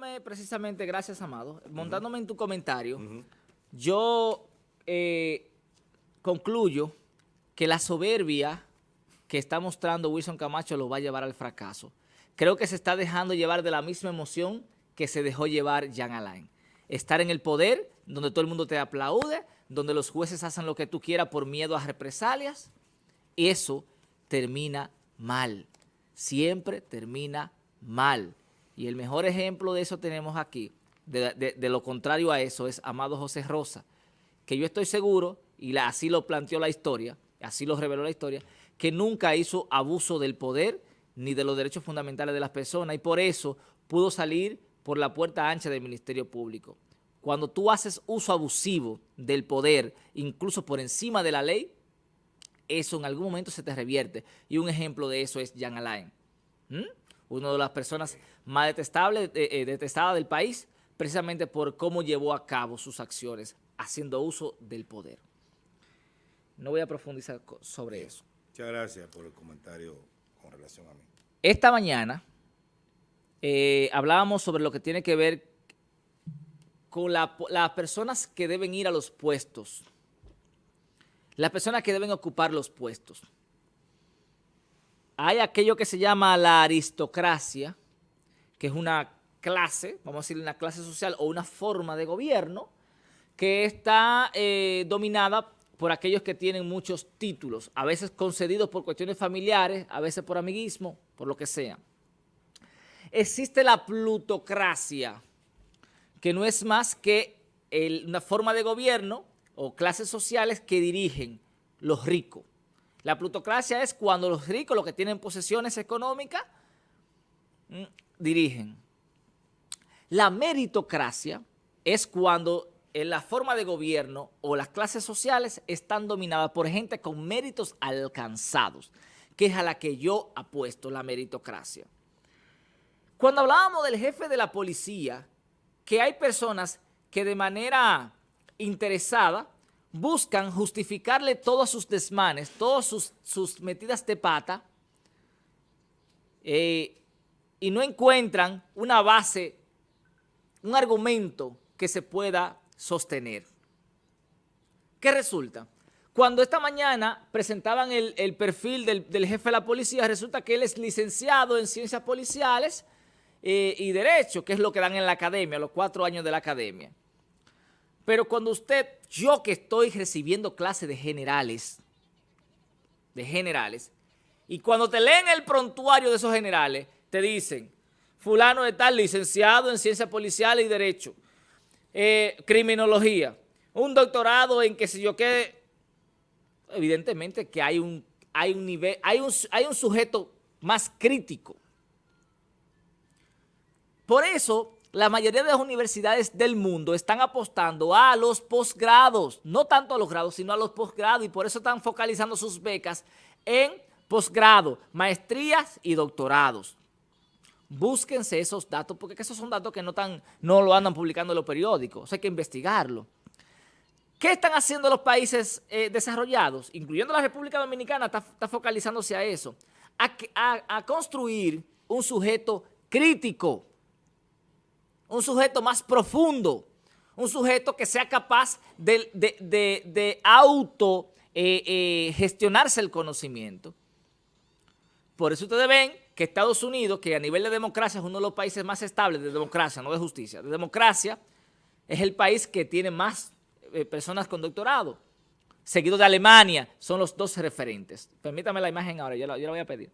montándome precisamente, gracias Amado, montándome en tu comentario, yo eh, concluyo que la soberbia que está mostrando Wilson Camacho lo va a llevar al fracaso. Creo que se está dejando llevar de la misma emoción que se dejó llevar Jean Alain. Estar en el poder, donde todo el mundo te aplaude, donde los jueces hacen lo que tú quieras por miedo a represalias, eso termina mal. Siempre termina mal. Y el mejor ejemplo de eso tenemos aquí, de, lo contrario a eso, es Amado José Rosa, que yo estoy seguro, y así lo planteó la historia, así lo reveló la historia, que nunca hizo abuso del poder ni de los derechos fundamentales de las personas y por eso pudo salir por la puerta ancha del Ministerio Público. Cuando tú haces uso abusivo del poder, incluso por encima de la ley, eso en algún momento se te revierte. Y un ejemplo de eso es Jan Alain, una de las personas más detestables, eh, eh, detestadas del país, precisamente por cómo llevó a cabo sus acciones, haciendo uso del poder. No voy a profundizar sobre eso. Muchas gracias por el comentario con relación a mí. Esta mañana eh, hablábamos sobre lo que tiene que ver con las personas que deben ir a los puestos, las personas que deben ocupar los puestos. Hay aquello que se llama la aristocracia, que es una clase, vamos a decir una clase social o una forma de gobierno, que está eh, dominada por aquellos que tienen muchos títulos, a veces concedidos por cuestiones familiares, a veces por amiguismo, por lo que sea. Existe la plutocracia, que no es más que una forma de gobierno o clases sociales que dirigen los ricos. La plutocracia es cuando los ricos, los que tienen posesiones económicas, mm, dirigen. La meritocracia es cuando en la forma de gobierno o las clases sociales están dominadas por gente con méritos alcanzados, que es a la que yo apuesto la meritocracia. Cuando hablábamos del jefe de la policía, que hay personas que de manera interesada buscan justificarle todos sus desmanes, todas sus, metidas de pata, eh, y no encuentran una base, un argumento que se pueda sostener. ¿Qué resulta? Cuando esta mañana presentaban el, perfil del, jefe de la policía, resulta que él es licenciado en ciencias policiales eh, y derecho, que es lo que dan en la academia, los cuatro años de la academia. Pero cuando usted, yo que estoy recibiendo clases de generales, de generales, y cuando te leen el prontuario de esos generales, te dicen, fulano de tal, licenciado en ciencias policiales y derecho, eh, criminología, un doctorado en que si yo qué, evidentemente que hay un, hay un nivel, hay un, hay un sujeto más crítico. Por eso, la mayoría de las universidades del mundo están apostando a los posgrados, no tanto a los grados, sino a los posgrados, y por eso están focalizando sus becas en posgrado, maestrías y doctorados búsquense esos datos, porque esos son datos que no, tan, no lo andan publicando en los periódicos, hay que investigarlo. ¿Qué están haciendo los países eh, desarrollados? Incluyendo la República Dominicana, está, focalizándose a eso, a, construir un sujeto crítico, un sujeto más profundo, un sujeto que sea capaz de, auto eh, eh, gestionarse el conocimiento. Por eso ustedes ven que Estados Unidos, que a nivel de democracia es uno de los países más estables de democracia, no de justicia, de democracia, es el país que tiene más eh, personas con doctorado. Seguido de Alemania, son los dos referentes. Permítame la imagen ahora, yo la, yo la voy a pedir.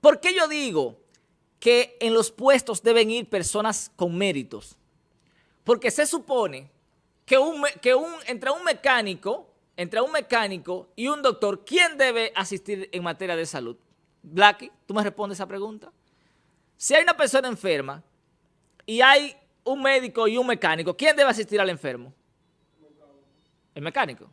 ¿Por qué yo digo que en los puestos deben ir personas con méritos? Porque se supone que, un, que un, entre un mecánico, entre un mecánico y un doctor, ¿quién debe asistir en materia de salud? Blacky, ¿tú me respondes esa pregunta? Si hay una persona enferma y hay un médico y un mecánico, ¿quién debe asistir al enfermo? El mecánico.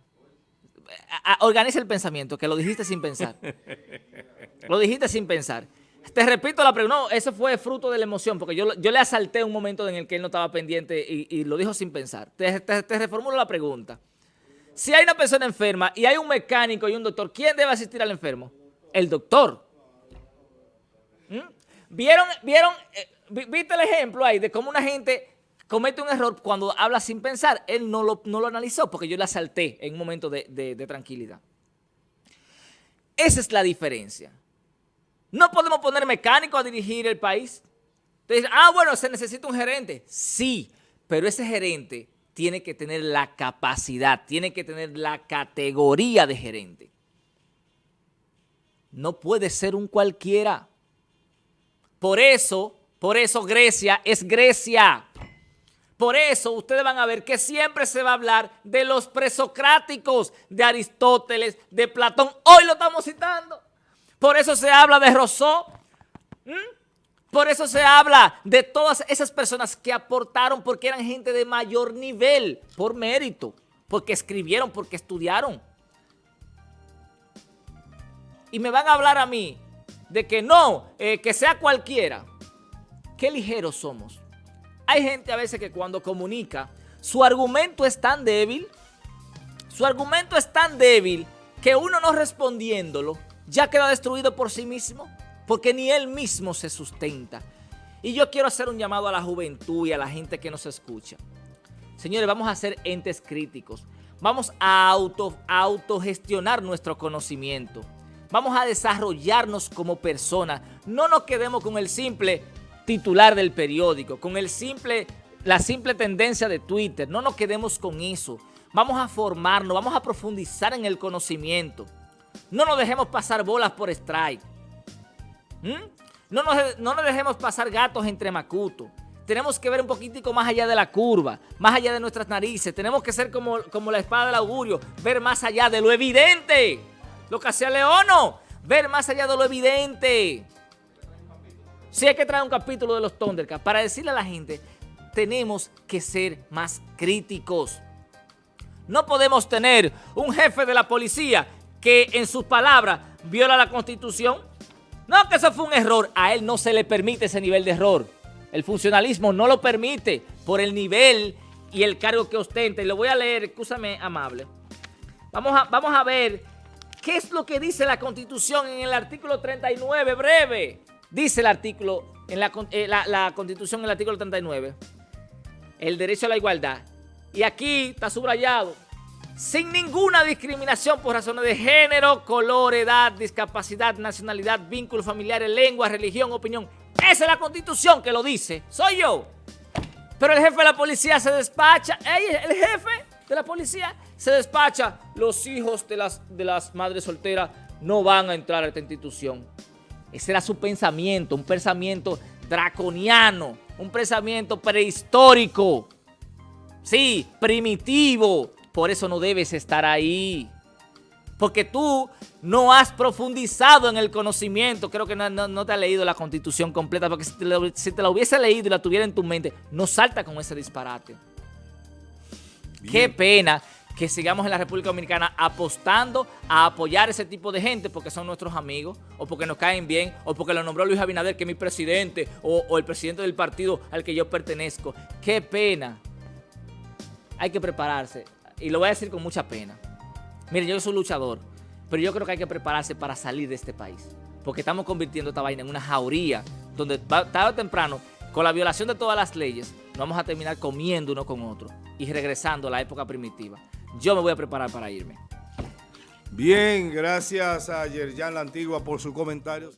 Organiza el pensamiento, que lo dijiste sin pensar. Lo dijiste sin pensar. Te repito la pregunta, no, eso fue fruto de la emoción, porque yo, yo le asalté un momento en el que él no estaba pendiente y, lo dijo sin pensar. Te, te reformulo la pregunta. Si hay una persona enferma y hay un mecánico y un doctor, ¿quién debe asistir al enfermo? El doctor. ¿Mm? vieron, vieron, eh, viste el ejemplo ahí de cómo una gente comete un error cuando habla sin pensar. Él no lo, no lo analizó porque yo la salté en un momento de, de tranquilidad. Esa es la diferencia. No podemos poner mecánico a dirigir el país. Entonces, ah, bueno, se necesita un gerente. Sí, pero ese gerente tiene que tener la capacidad, tiene que tener la categoría de gerente. No puede ser un cualquiera. Por eso, por eso Grecia es Grecia. Por eso ustedes van a ver que siempre se va a hablar de los presocráticos, de Aristóteles, de Platón. Hoy lo estamos citando. Por eso se habla de Rousseau. Por eso se habla de todas esas personas que aportaron porque eran gente de mayor nivel, por mérito, porque escribieron, porque estudiaron. Y me van a hablar a mí de que no, eh, que sea cualquiera. Qué ligeros somos. Hay gente a veces que cuando comunica, su argumento es tan débil, su argumento es tan débil que uno no respondiéndolo, ya queda destruido por sí mismo, porque ni él mismo se sustenta. Y yo quiero hacer un llamado a la juventud y a la gente que nos escucha. Señores, vamos a ser entes críticos. Vamos a, auto, autogestionar nuestro conocimiento. Vamos a desarrollarnos como personas. No nos quedemos con el simple titular del periódico, con el simple, la simple tendencia de Twitter. No nos quedemos con eso. Vamos a formarnos, vamos a profundizar en el conocimiento. No nos dejemos pasar bolas por strike. ¿Mm? No, nos, no nos dejemos pasar gatos entre macutos. Tenemos que ver un poquitico más allá de la curva, más allá de nuestras narices. Tenemos que ser como, como la espada del augurio, ver más allá de lo evidente. Lo que hacía Leono, ver más allá de lo evidente. Si hay que traer un capítulo de los Thundercats para decirle a la gente, tenemos que ser más críticos. No podemos tener un jefe de la policía que en sus palabras viola la Constitución? No, que eso fue un error. A él no se le permite ese nivel de error. El funcionalismo no lo permite por el nivel y el cargo que ostenta. Y lo voy a leer, escúchame, amable. Vamos a, vamos a ver qué es lo que dice la Constitución en el artículo 39, breve. Dice el artículo, en la, eh, la, la Constitución en el artículo 39, el derecho a la igualdad. Y aquí está subrayado sin ninguna discriminación por razones de género, color, edad, discapacidad, nacionalidad, vínculos familiares, lengua, religión, opinión. Esa es la constitución que lo dice, soy yo. Pero el jefe de la policía se despacha, el jefe de la policía se despacha, los hijos de las, de las madres solteras no van a entrar a esta institución. Ese era su pensamiento, un pensamiento draconiano, un pensamiento prehistórico, sí, primitivo, por eso no debes estar ahí. Porque tú no has profundizado en el conocimiento. Creo que no, te has leído la constitución completa. Porque si te, la hubiese leído y la tuviera en tu mente, no salta con ese disparate. Qué pena que sigamos en la República Dominicana apostando a apoyar ese tipo de gente porque son nuestros amigos, o porque nos caen bien, o porque lo nombró Luis Abinader, que es mi presidente, o, o el presidente del partido al que yo pertenezco. Qué pena. Hay que prepararse y lo voy a decir con mucha pena. Miren, yo soy luchador, pero yo creo que hay que prepararse para salir de este país. Porque estamos convirtiendo esta vaina en una jauría donde tarde o temprano, con la violación de todas las leyes, nos vamos a terminar comiendo uno con otro y regresando a la época primitiva. Yo me voy a preparar para irme. Bien, gracias a Yerjan La Antigua por sus comentarios.